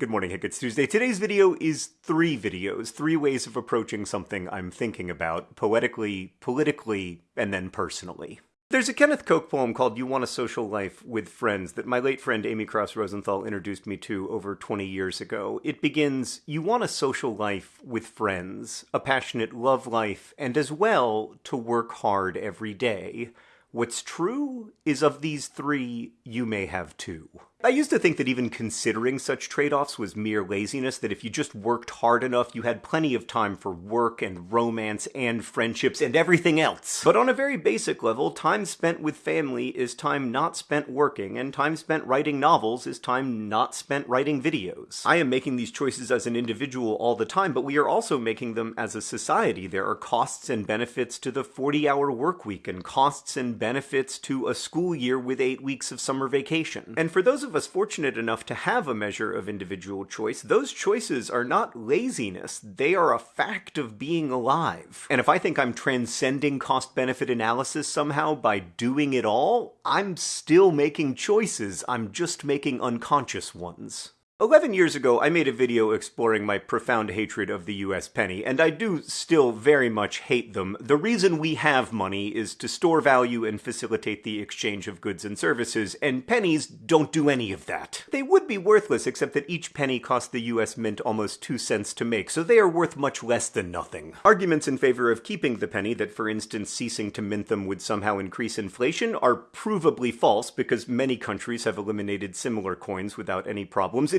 Good morning, Hank. It's Tuesday. Today's video is three videos, three ways of approaching something I'm thinking about, poetically, politically, and then personally. There's a Kenneth Koch poem called You Want a Social Life with Friends that my late friend Amy Krouse Rosenthal introduced me to over 20 years ago. It begins, You want a social life with friends, a passionate love life, and as well to work hard every day. What's true is of these three, you may have two. I used to think that even considering such trade-offs was mere laziness, that if you just worked hard enough, you had plenty of time for work and romance and friendships and everything else. But on a very basic level, time spent with family is time not spent working, and time spent writing novels is time not spent writing videos. I am making these choices as an individual all the time, but we are also making them as a society. There are costs and benefits to the 40-hour work week, and costs and benefits to a school year with eight weeks of summer vacation. And for those of us fortunate enough to have a measure of individual choice, those choices are not laziness, they are a fact of being alive. And if I think I'm transcending cost benefit analysis somehow by doing it all, I'm still making choices, I'm just making unconscious ones. 11 years ago, I made a video exploring my profound hatred of the US penny, and I do still very much hate them. The reason we have money is to store value and facilitate the exchange of goods and services, and pennies don't do any of that. They would be worthless except that each penny cost the US mint almost 2 cents to make, so they are worth much less than nothing. Arguments in favor of keeping the penny, that for instance ceasing to mint them would somehow increase inflation, are provably false because many countries have eliminated similar coins without any problems,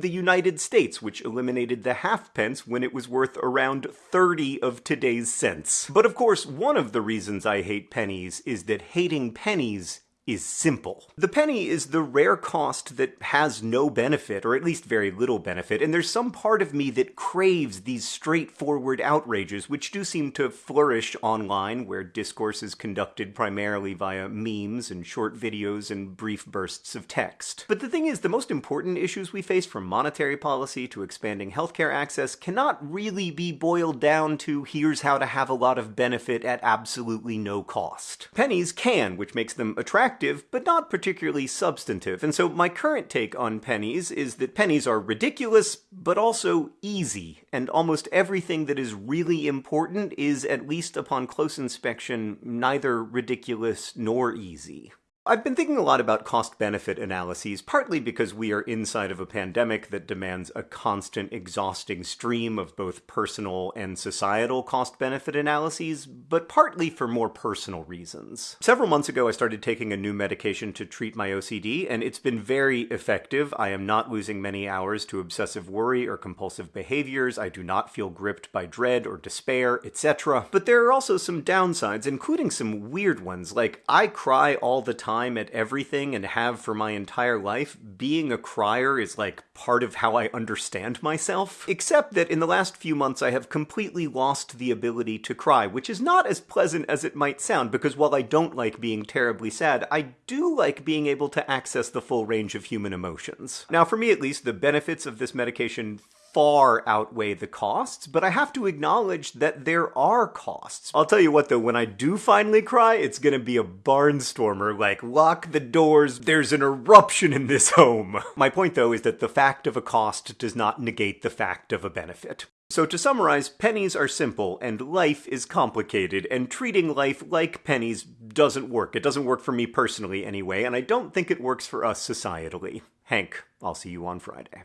the United States, which eliminated the halfpence when it was worth around 30 of today's cents. But of course, one of the reasons I hate pennies is that hating pennies is simple. The penny is the rare cost that has no benefit, or at least very little benefit, and there's some part of me that craves these straightforward outrages, which do seem to flourish online, where discourse is conducted primarily via memes and short videos and brief bursts of text. But the thing is, the most important issues we face from monetary policy to expanding healthcare access cannot really be boiled down to here's how to have a lot of benefit at absolutely no cost. Pennies can, which makes them attractive but not particularly substantive. And so my current take on pennies is that pennies are ridiculous, but also easy, and almost everything that is really important is, at least upon close inspection, neither ridiculous nor easy. I've been thinking a lot about cost-benefit analyses, partly because we are inside of a pandemic that demands a constant, exhausting stream of both personal and societal cost-benefit analyses, but partly for more personal reasons. Several months ago, I started taking a new medication to treat my OCD, and it's been very effective. I am not losing many hours to obsessive worry or compulsive behaviors. I do not feel gripped by dread or despair, etc. But there are also some downsides, including some weird ones, like I cry all the time time at everything and have for my entire life, being a crier is like part of how I understand myself. Except that in the last few months I have completely lost the ability to cry, which is not as pleasant as it might sound, because while I don't like being terribly sad, I do like being able to access the full range of human emotions. Now for me at least, the benefits of this medication far outweigh the costs, but I have to acknowledge that there are costs. I'll tell you what though, when I do finally cry, it's gonna be a barnstormer, like lock the doors, there's an eruption in this home. My point though is that the fact of a cost does not negate the fact of a benefit. So to summarize, pennies are simple, and life is complicated, and treating life like pennies doesn't work. It doesn't work for me personally anyway, and I don't think it works for us societally. Hank, I'll see you on Friday.